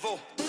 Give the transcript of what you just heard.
next level.